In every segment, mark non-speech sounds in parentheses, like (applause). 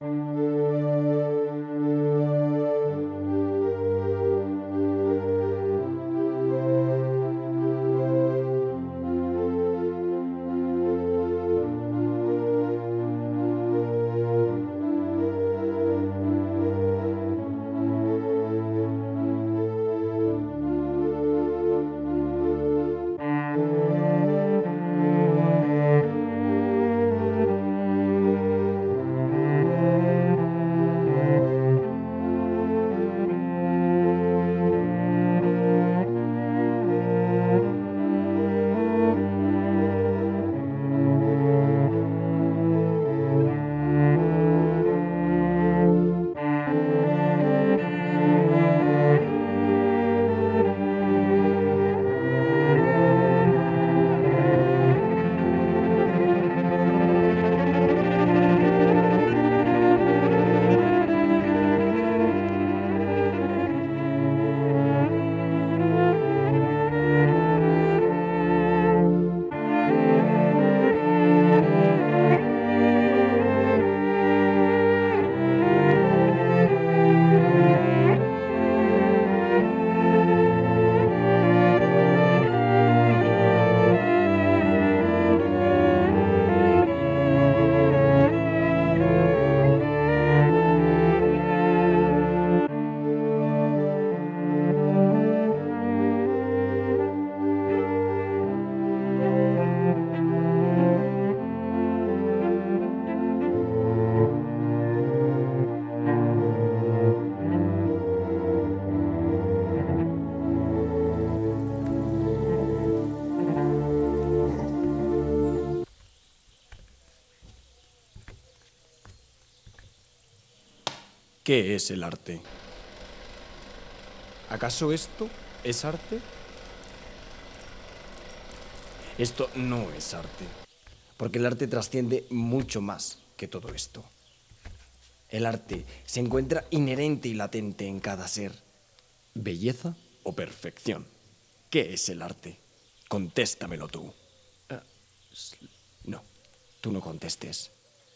Música ¿Qué es el arte? ¿Acaso esto es arte? Esto no es arte, porque el arte trasciende mucho más que todo esto. El arte se encuentra inherente y latente en cada ser. ¿Belleza o perfección? ¿Qué es el arte? Contéstamelo tú. Ah, no, tú no contestes.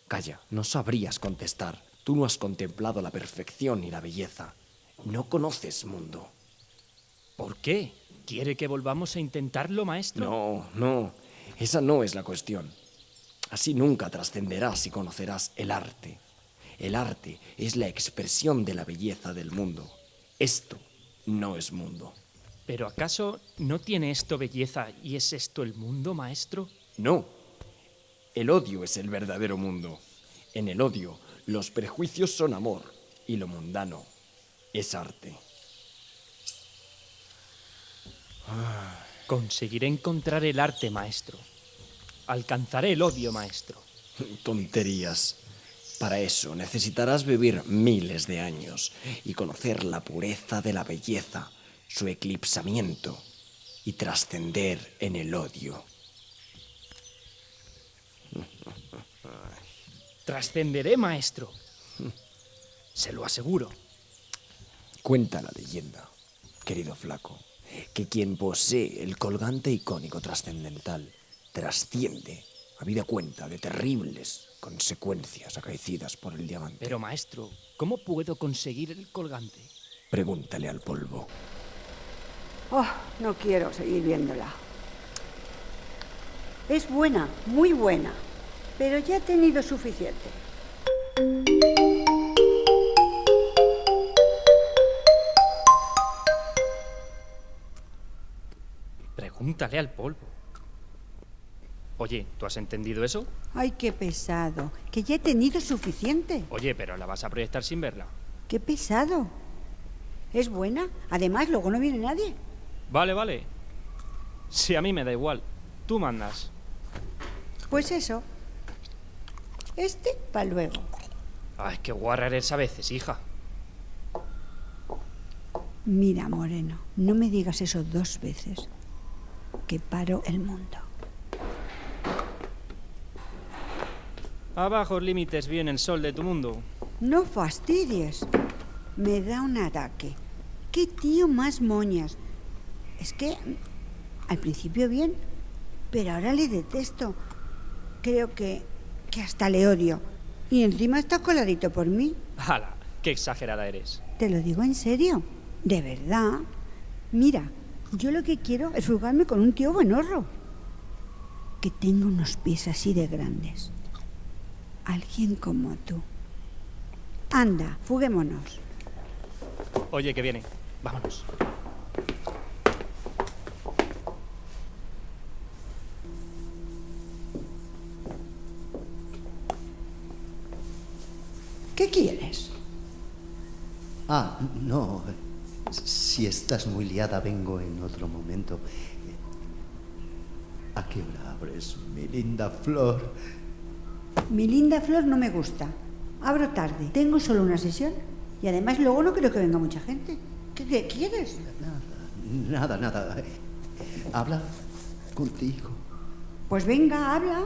Calla, no sabrías contestar. Tú no has contemplado la perfección y la belleza. No conoces mundo. ¿Por qué? ¿Quiere que volvamos a intentarlo, maestro? No, no. Esa no es la cuestión. Así nunca trascenderás y conocerás el arte. El arte es la expresión de la belleza del mundo. Esto no es mundo. ¿Pero acaso no tiene esto belleza y es esto el mundo, maestro? No. El odio es el verdadero mundo. En el odio, los prejuicios son amor y lo mundano es arte. Conseguiré encontrar el arte, maestro. Alcanzaré el odio, maestro. Tonterías. Para eso necesitarás vivir miles de años y conocer la pureza de la belleza, su eclipsamiento y trascender en el odio. (laughs) Trascenderé, maestro. Se lo aseguro. Cuenta la leyenda, querido flaco, que quien posee el colgante icónico trascendental trasciende, habida cuenta de terribles consecuencias acaecidas por el diamante. Pero maestro, ¿cómo puedo conseguir el colgante? Pregúntale al polvo. Oh, no quiero seguir viéndola. Es buena, muy buena, pero ya he tenido suficiente. Pregúntale al polvo. Oye, ¿tú has entendido eso? Ay, qué pesado. Que ya he tenido suficiente. Oye, pero la vas a proyectar sin verla. Qué pesado. Es buena. Además, luego no viene nadie. Vale, vale. Si a mí me da igual. Tú mandas. Pues eso. Este para luego. Ay, qué guarra eres a veces, hija. Mira, Moreno, no me digas eso dos veces. Que paro el mundo. Abajo límites viene el sol de tu mundo. No fastidies. Me da un ataque. ¿Qué tío más moñas? Es que al principio bien, pero ahora le detesto. Creo que, que hasta le odio. Y encima está coladito por mí. ¡Hala! ¡Qué exagerada eres! Te lo digo en serio. De verdad. Mira, yo lo que quiero es jugarme con un tío buenorro. Que tenga unos pies así de grandes. Alguien como tú. Anda, fuguémonos. Oye, que viene. Vámonos. ¿Qué quieres? Ah, no. Si estás muy liada, vengo en otro momento. ¿A qué hora abres, mi linda flor? Mi linda flor no me gusta. Abro tarde. Tengo solo una sesión. Y además luego no creo que venga mucha gente. ¿Qué, qué quieres? Nada, nada, nada. Habla contigo. Pues venga, habla.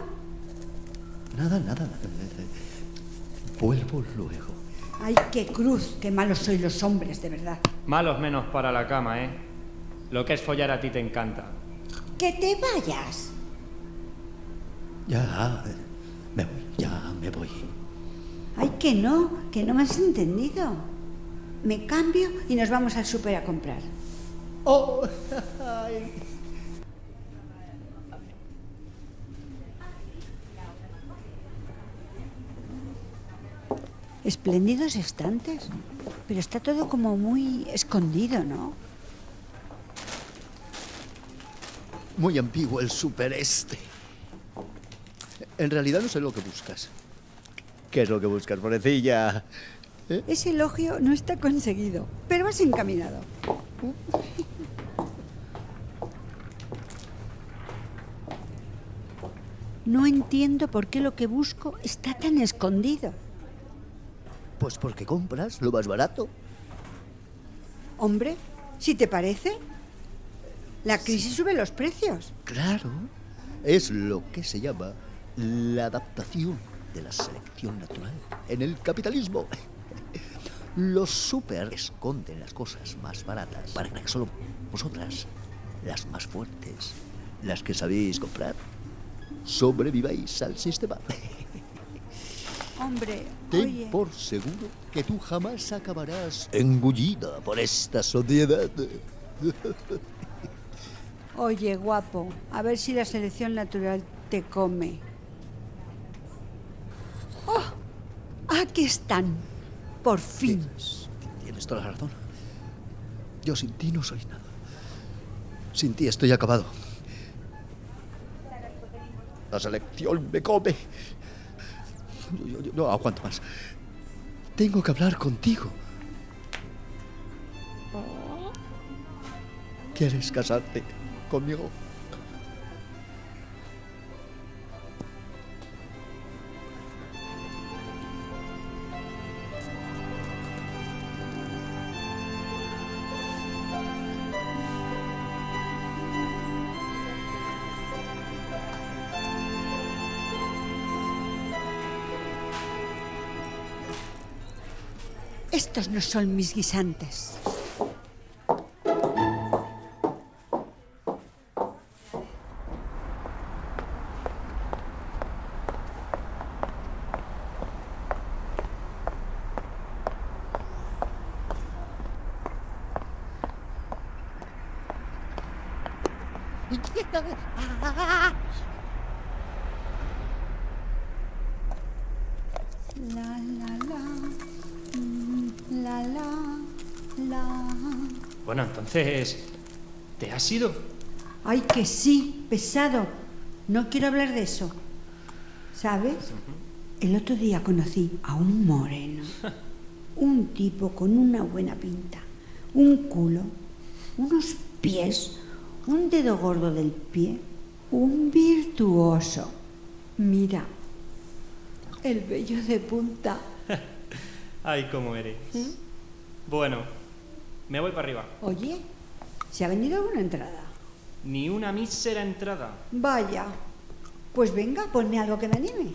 Nada, nada. Vuelvo luego. Ay, qué cruz, qué malos sois los hombres, de verdad. Malos menos para la cama, ¿eh? Lo que es follar a ti te encanta. Que te vayas. Ya, me voy, ya me voy. Ay, que no, que no me has entendido. Me cambio y nos vamos al súper a comprar. Oh, (laughs) ay. Espléndidos estantes. Pero está todo como muy escondido, ¿no? Muy ambiguo el super este. En realidad no sé lo que buscas. ¿Qué es lo que buscas, pobrecilla? ¿Eh? Ese elogio no está conseguido, pero vas encaminado. No entiendo por qué lo que busco está tan escondido. Pues porque compras lo más barato. Hombre, si te parece, la crisis sube los precios. Claro, es lo que se llama la adaptación de la selección natural en el capitalismo. (laughs) Los super esconden las cosas más baratas para que solo vosotras, las más fuertes, las que sabéis comprar, sobreviváis al sistema. (laughs) Hombre, Ten oye, por seguro que tú jamás acabarás engullida por esta sociedad. (laughs) oye, guapo, a ver si la selección natural te come. ¡Oh! Aquí están, por fin. Tienes, tienes toda la razón. Yo sin ti no soy nada. Sin ti estoy acabado. La selección me come. No aguanto más. Tengo que hablar contigo. ¿Quieres casarte conmigo? Estos no son mis guisantes. La, la la. Bueno, entonces... ¿Te has ido? Ay, que sí, pesado. No quiero hablar de eso. ¿Sabes? El otro día conocí a un moreno. (laughs) Un tipo con una buena pinta. Un culo. Unos pies. Un dedo gordo del pie. Un virtuoso. Mira. El vello de punta. Ay, cómo eres. Bueno, me voy para arriba. Oye, ¿se ha venido alguna entrada? Ni una mísera entrada. Vaya. Pues venga, ponme algo que me anime.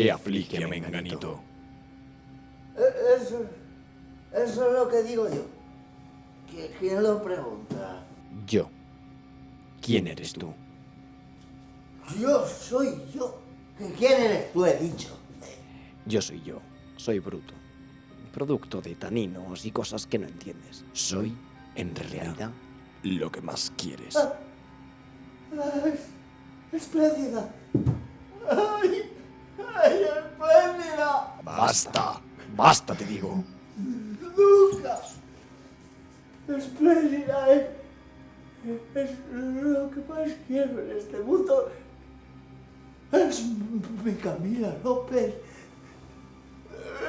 ¿Qué aflige a Menganito? Eh, Eso, eso es lo que digo yo. ¿Qui- ¿Quién lo pregunta? Yo. ¿Quién eres tú? Yo soy yo. ¿Que ¿Quién eres tú, he dicho? Yo soy yo. Soy bruto. Producto de taninos y cosas que no entiendes. Soy, en realidad, lo que más quieres. Ah, ¡Espléndida! ¡Ay! ¡Ay, espléndida! ¡Basta! ¡Basta, te digo! ¡Nunca! ¡Espléndida! Es, es lo que más quiero en este mundo. Es mi Camila López.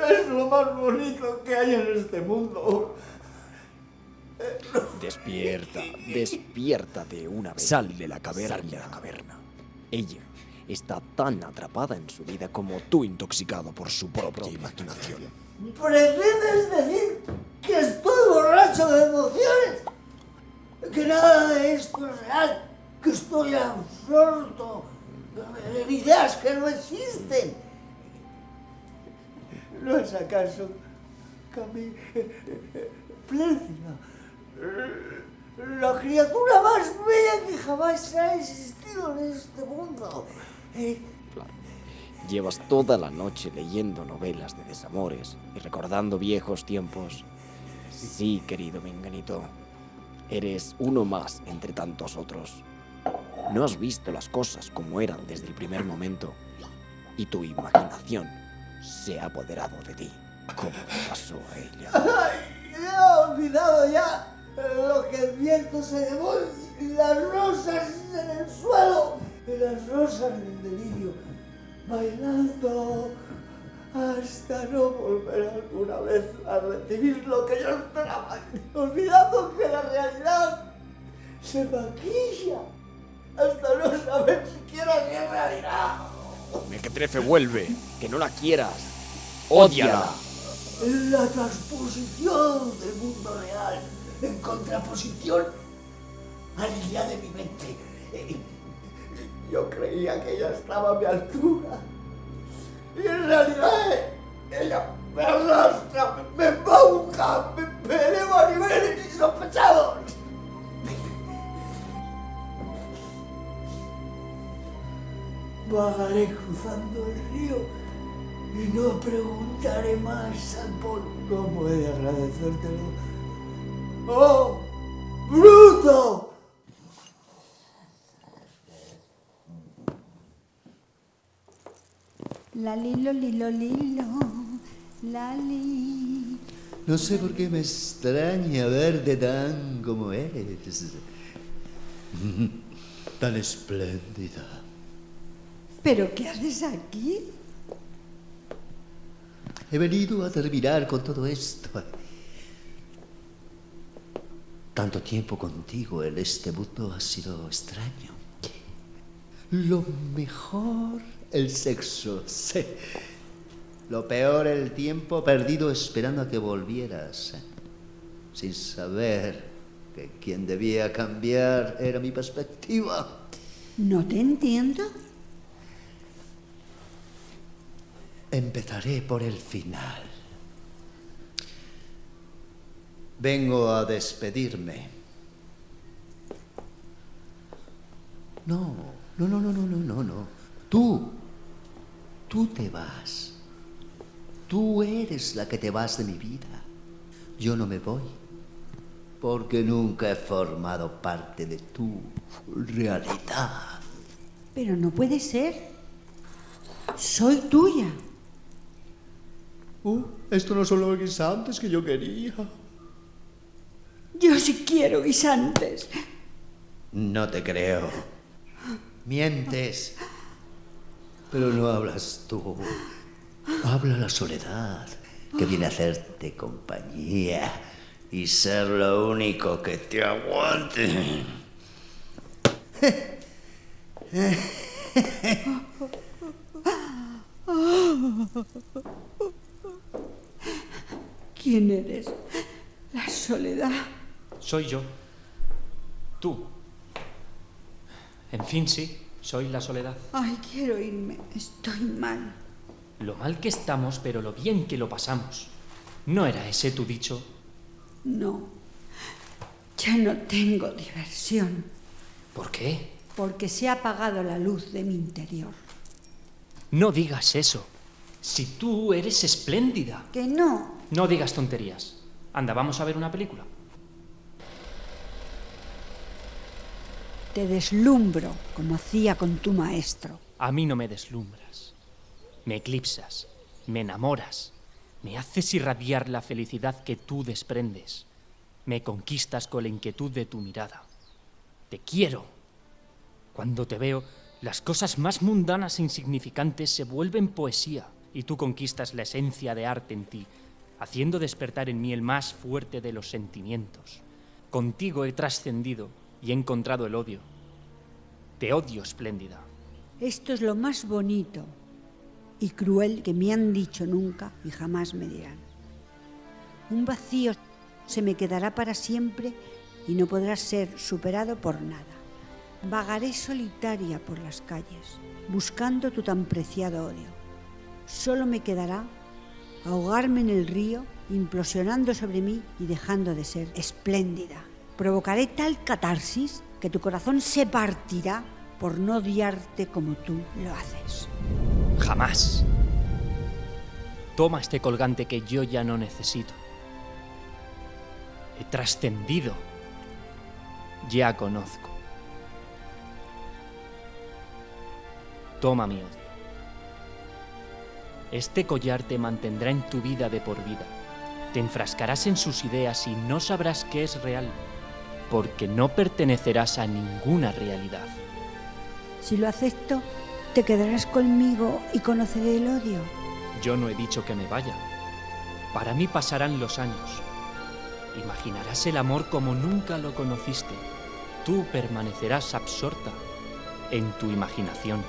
Es lo más bonito que hay en este mundo. Despierta, despierta de una vez. Sal de la caverna. Sal de la caverna. Ella está tan atrapada en su vida como tú intoxicado por su propia imaginación. ¿Pretendes decir que estoy borracho de emociones? Que nada de esto es real, que estoy absorto en ideas que no existen. ¿No es acaso Cami... Pléncida? La criatura más bella que jamás ha existido en este mundo. Eh, Claro. Llevas toda la noche leyendo novelas de desamores y recordando viejos tiempos. Sí, querido Menganito. Eres uno más entre tantos otros. No has visto las cosas como eran desde el primer momento y tu imaginación se ha apoderado de ti, como pasó a ella. (laughs) ¡Ay! He olvidado ya lo que el viento se llevó y las rosas en el suelo y las rosas del delirio bailando hasta no volver alguna vez a recibir lo que yo esperaba, olvidando que la realidad se maquilla hasta no saber siquiera si es realidad. Mequetrefe vuelve, que no la quieras. Ódiala. La transposición del mundo real en contraposición al día de mi mente. Yo creía que ella estaba a mi altura. Y en realidad ella me arrastra, me embauca, me, me eleva a niveles insospechados. Vagaré cruzando el río y no preguntaré más al Paul cómo he de agradecértelo. ¡Oh! La lilo, lilo, lilo, la li. No sé por qué me extraña verte tan como eres. (laughs) Tan espléndida. ¿Pero qué haces aquí? He venido a terminar con todo esto. Tanto tiempo contigo en este mundo ha sido extraño. Lo mejor, el sexo. Sí. Lo peor, el tiempo perdido esperando a que volvieras. Sin saber que quien debía cambiar era mi perspectiva. No te entiendo. Empezaré por el final. Vengo a despedirme. No, no, no, no, no, no, no, no. Tú, tú te vas. Tú eres la que te vas de mi vida. Yo no me voy. Porque nunca he formado parte de tu realidad. Pero no puede ser. Soy tuya. Uh, esto no son los guisantes que yo quería. Yo sí quiero guisantes. No te creo. Mientes. Pero no hablas tú. Habla la soledad, que viene a hacerte compañía y ser lo único que te aguante. ¿Quién eres? La soledad. Soy yo. Tú. En fin, sí, soy la soledad. Ay, quiero irme. Estoy mal. Lo mal que estamos, pero lo bien que lo pasamos. ¿No era ese tu dicho? No. Ya no tengo diversión. ¿Por qué? Porque se ha apagado la luz de mi interior. No digas eso. Si tú eres espléndida. Que no. No digas tonterías. Anda, vamos a ver una película. Te deslumbro como hacía con tu maestro. A mí no me deslumbras. Me eclipsas. Me enamoras. Me haces irradiar la felicidad que tú desprendes. Me conquistas con la inquietud de tu mirada. Te quiero. Cuando te veo, las cosas más mundanas e insignificantes se vuelven poesía y tú conquistas la esencia de arte en ti, haciendo despertar en mí el más fuerte de los sentimientos. Contigo he trascendido y he encontrado el odio. Te odio, espléndida. Esto es lo más bonito y cruel que me han dicho nunca y jamás me dirán. Un vacío se me quedará para siempre y no podrá ser superado por nada. Vagaré solitaria por las calles, buscando tu tan preciado odio. Solo me quedará ahogarme en el río, implosionando sobre mí y dejando de ser espléndida. Provocaré tal catarsis que tu corazón se partirá por no odiarte como tú lo haces. Jamás. Toma este colgante que yo ya no necesito. He trascendido. Ya conozco. Toma mi odio. Este collar te mantendrá en tu vida de por vida. Te enfrascarás en sus ideas y no sabrás qué es real, porque no pertenecerás a ninguna realidad. Si lo acepto, te quedarás conmigo y conoceré el odio. Yo no he dicho que me vaya. Para mí pasarán los años. Imaginarás el amor como nunca lo conociste. Tú permanecerás absorta en tu imaginación.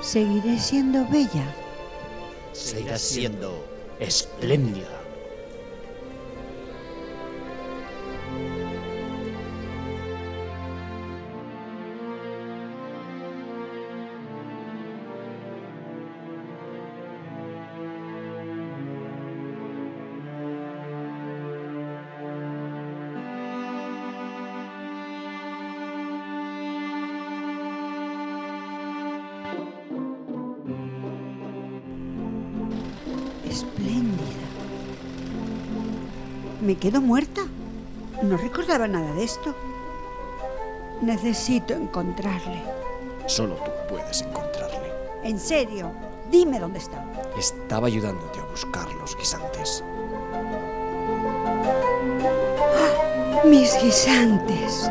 Seguiré siendo bella. Seguirás siendo Espléndida. Espléndida. ¿Me quedo muerta? No recordaba nada de esto. Necesito encontrarle. Solo tú puedes encontrarle. En serio, dime dónde está. Estaba ayudándote a buscar los guisantes. Mis guisantes.